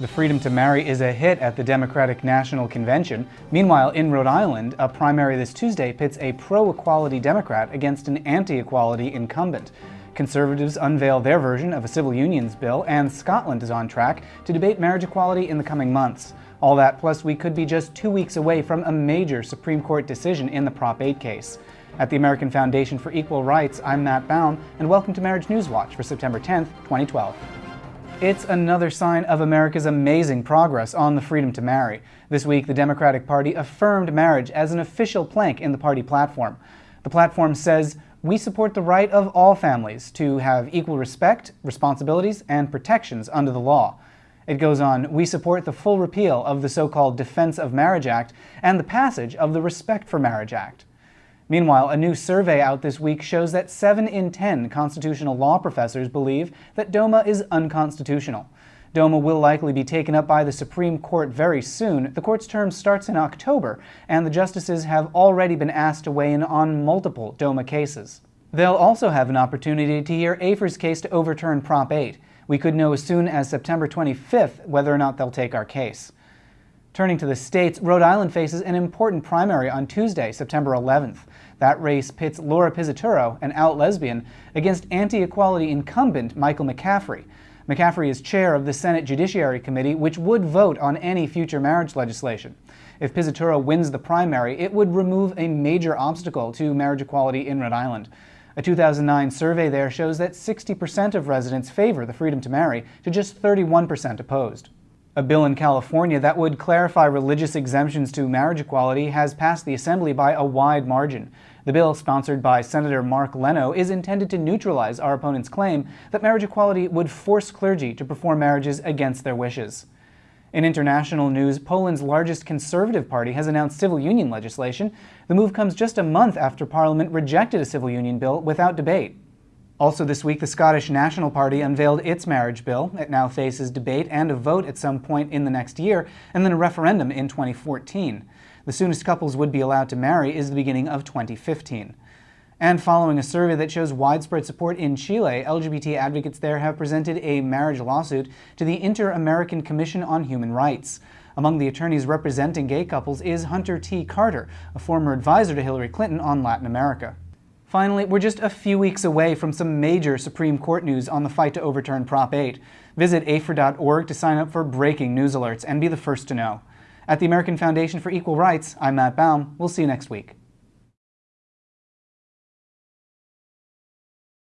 The freedom to marry is a hit at the Democratic National Convention. Meanwhile, in Rhode Island, a primary this Tuesday pits a pro-equality Democrat against an anti-equality incumbent. Conservatives unveil their version of a civil unions bill, and Scotland is on track to debate marriage equality in the coming months. All that plus we could be just two weeks away from a major Supreme Court decision in the Prop 8 case. At the American Foundation for Equal Rights, I'm Matt Baum, and welcome to Marriage News Watch for September 10th, 2012. It's another sign of America's amazing progress on the freedom to marry. This week, the Democratic Party affirmed marriage as an official plank in the party platform. The platform says, we support the right of all families to have equal respect, responsibilities, and protections under the law. It goes on, we support the full repeal of the so-called Defense of Marriage Act and the passage of the Respect for Marriage Act. Meanwhile, a new survey out this week shows that 7 in 10 constitutional law professors believe that DOMA is unconstitutional. DOMA will likely be taken up by the Supreme Court very soon. The court's term starts in October, and the justices have already been asked to weigh in on multiple DOMA cases. They'll also have an opportunity to hear AFER's case to overturn Prop 8. We could know as soon as September 25th whether or not they'll take our case. Turning to the states, Rhode Island faces an important primary on Tuesday, September 11th. That race pits Laura Pisaturo, an out lesbian, against anti-equality incumbent Michael McCaffrey. McCaffrey is chair of the Senate Judiciary Committee, which would vote on any future marriage legislation. If Pisaturo wins the primary, it would remove a major obstacle to marriage equality in Rhode Island. A 2009 survey there shows that 60% of residents favor the freedom to marry, to just 31% opposed. A bill in California that would clarify religious exemptions to marriage equality has passed the Assembly by a wide margin. The bill, sponsored by Senator Mark Leno, is intended to neutralize our opponent's claim that marriage equality would force clergy to perform marriages against their wishes. In international news, Poland's largest conservative party has announced civil union legislation. The move comes just a month after Parliament rejected a civil union bill without debate. Also this week, the Scottish National Party unveiled its marriage bill. It now faces debate and a vote at some point in the next year, and then a referendum in 2014. The soonest couples would be allowed to marry is the beginning of 2015. And following a survey that shows widespread support in Chile, LGBT advocates there have presented a marriage lawsuit to the Inter-American Commission on Human Rights. Among the attorneys representing gay couples is Hunter T. Carter, a former advisor to Hillary Clinton on Latin America. Finally, we're just a few weeks away from some major Supreme Court news on the fight to overturn Prop 8. Visit AFER.org to sign up for breaking news alerts and be the first to know. At the American Foundation for Equal Rights, I'm Matt Baum. We'll see you next week.